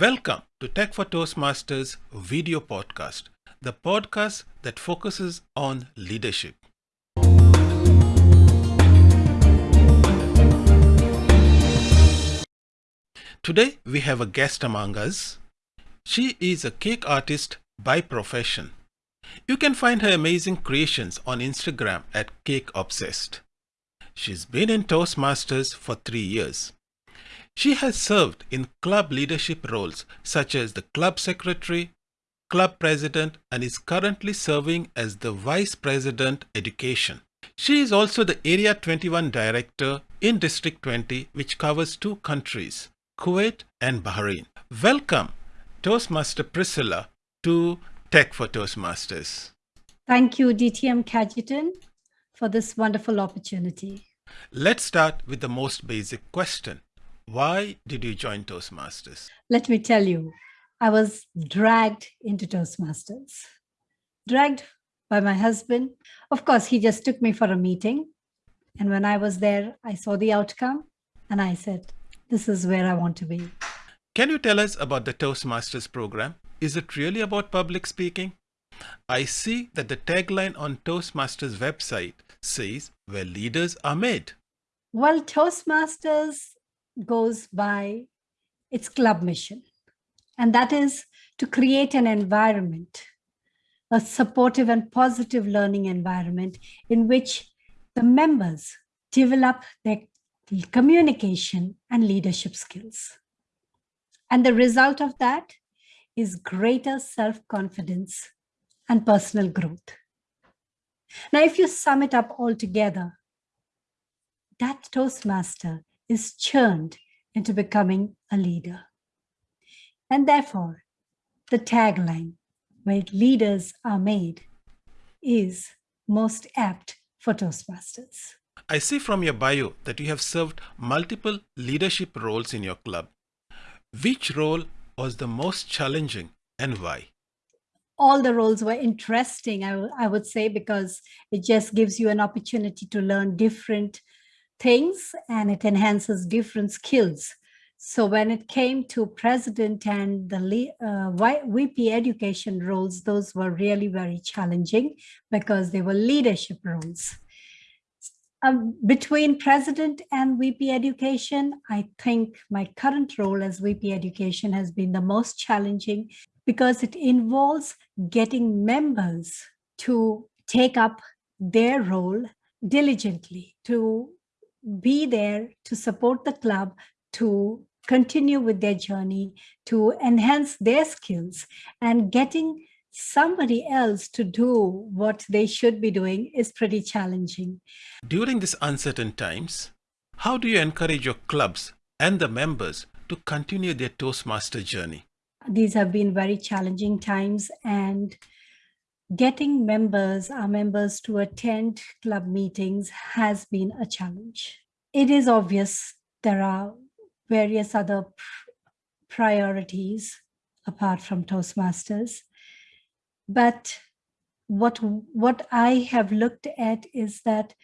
Welcome to Tech for Toastmasters video podcast, the podcast that focuses on leadership. Today we have a guest among us. She is a cake artist by profession. You can find her amazing creations on Instagram at Cake Obsessed. She's been in Toastmasters for three years. She has served in club leadership roles such as the club secretary, club president, and is currently serving as the vice president education. She is also the Area 21 director in District 20, which covers two countries, Kuwait and Bahrain. Welcome, Toastmaster Priscilla, to Tech for Toastmasters. Thank you, DTM Cajetan, for this wonderful opportunity. Let's start with the most basic question. Why did you join Toastmasters? Let me tell you, I was dragged into Toastmasters. Dragged by my husband. Of course, he just took me for a meeting. And when I was there, I saw the outcome and I said, this is where I want to be. Can you tell us about the Toastmasters program? Is it really about public speaking? I see that the tagline on Toastmasters website says where leaders are made. Well, Toastmasters goes by its club mission, and that is to create an environment, a supportive and positive learning environment in which the members develop their communication and leadership skills. And the result of that is greater self-confidence and personal growth. Now, if you sum it up all together, that Toastmaster is churned into becoming a leader. And therefore, the tagline, where leaders are made, is most apt for Toastmasters. I see from your bio that you have served multiple leadership roles in your club. Which role was the most challenging and why? All the roles were interesting, I, I would say, because it just gives you an opportunity to learn different things and it enhances different skills. So when it came to president and the uh, VP education roles, those were really very challenging because they were leadership roles. Um, between president and VP education, I think my current role as VP education has been the most challenging because it involves getting members to take up their role diligently, to be there to support the club, to continue with their journey, to enhance their skills and getting somebody else to do what they should be doing is pretty challenging. During these uncertain times, how do you encourage your clubs and the members to continue their Toastmaster journey? These have been very challenging times and getting members, our members to attend club meetings has been a challenge. It is obvious there are various other priorities apart from Toastmasters. But what, what I have looked at is that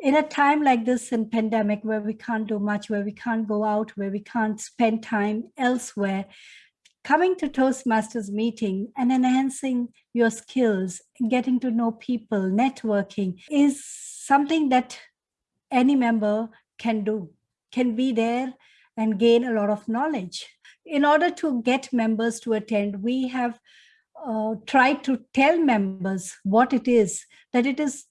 in a time like this in pandemic where we can't do much, where we can't go out, where we can't spend time elsewhere, coming to Toastmasters meeting and enhancing your skills, getting to know people, networking is something that any member can do, can be there and gain a lot of knowledge. In order to get members to attend, we have uh, tried to tell members what it is, that it is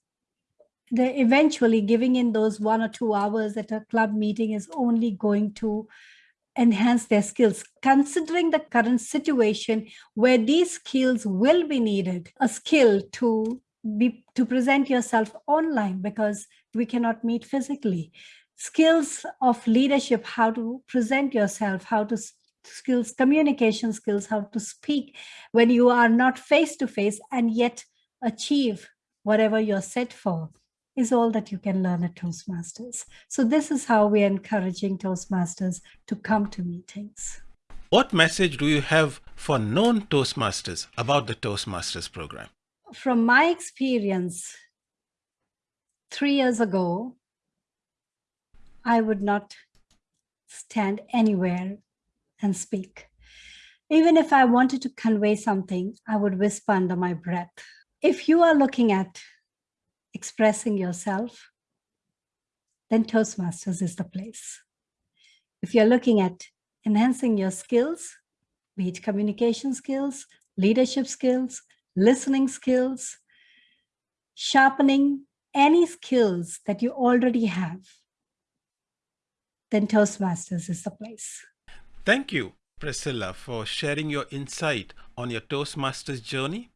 the eventually giving in those one or two hours at a club meeting is only going to enhance their skills, considering the current situation where these skills will be needed, a skill to be to present yourself online because we cannot meet physically. Skills of leadership how to present yourself how to skills communication skills how to speak when you are not face to face and yet achieve whatever you're set for is all that you can learn at Toastmasters. So this is how we're encouraging Toastmasters to come to meetings. What message do you have for non Toastmasters about the Toastmasters program? From my experience, three years ago, I would not stand anywhere and speak. Even if I wanted to convey something, I would whisper under my breath. If you are looking at expressing yourself, then Toastmasters is the place. If you're looking at enhancing your skills, be it communication skills, leadership skills, listening skills, sharpening any skills that you already have, then Toastmasters is the place. Thank you, Priscilla, for sharing your insight on your Toastmasters journey.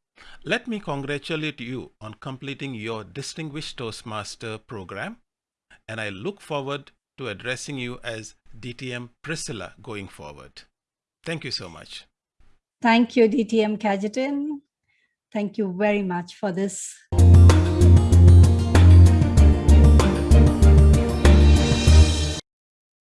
Let me congratulate you on completing your Distinguished Toastmaster program, and I look forward to addressing you as DTM Priscilla going forward. Thank you so much. Thank you, DTM Cajetan. Thank you very much for this